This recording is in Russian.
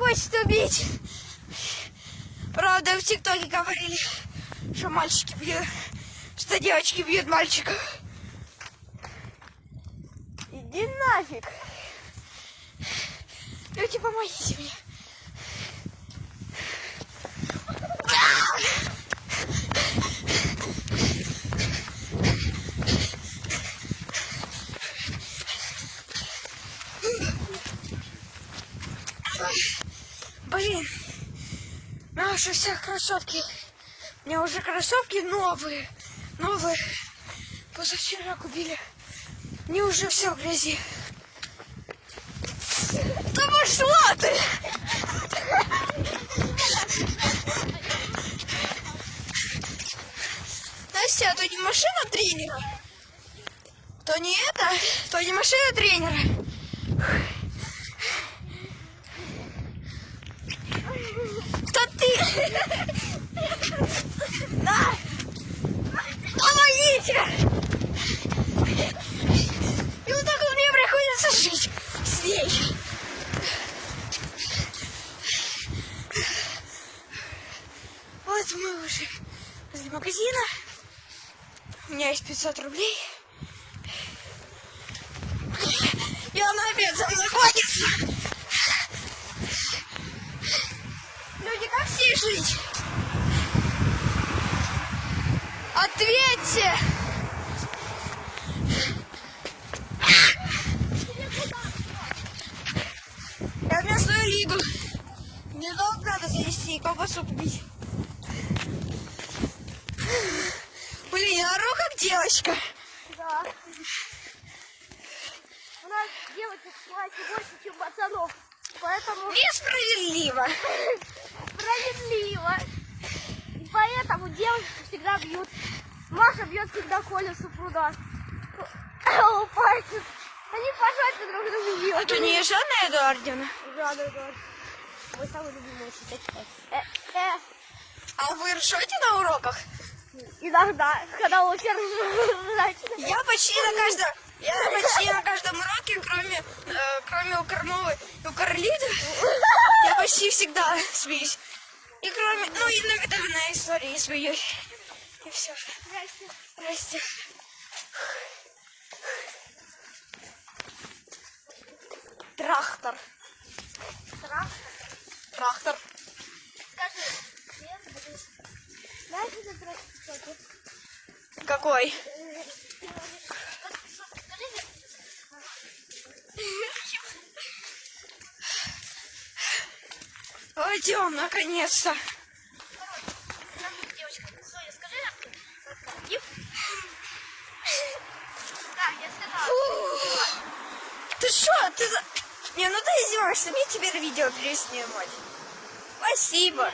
хочет убить. Правда, в ТикТоке говорили, что мальчики бьют, что девочки бьют мальчиков. Иди нафиг. Люди, помогите мне. Блин, наши все красотки. У меня уже кроссовки новые, новые. Позавчера купили. Они уже все в грязи. Да пошла ты! Настя, а то не машина тренера? То не это, то не машина тренера. Ты? На! Помогите! И вот так вот мне приходится жить с ней. Вот мы уже возле магазина. У меня есть 500 рублей. И она опять за мной ходится. Люди, как все жить? Ответьте! Я местную лигу. Мне долг надо завести и колбасу купить. Блин, я ору как девочка. Да. У нас девочек в классе больше, чем пацанов. Поэтому Несправедливо. справедливо. Поэтому девочки всегда бьют. Маша бьет всегда Колю с пруда. Лупается. Они пожать друг друга бьют. Это не Жанна Эдуардовна? Жанна Эдуард. Мой самый любимый учитель. Э, э, А вы ржете на уроках? иногда, когда у всех ржачно. Я почти на каждом, я почти на каждом уроке, кроме, э, кроме у Кормовой и у Карлиты, я почти всегда смеюсь. И кроме, ну иногда на истории смеюсь. И все. Здрасте. Трактор. Трактор. Скажи, это трактор? Какой? Пойдем, наконец-то. Девочка, Соня, скажи. Ип. Да, я сказала. Фу. Ты что? Ты. Не, ну ты издеваешься, мне теперь видео переснимать. Спасибо.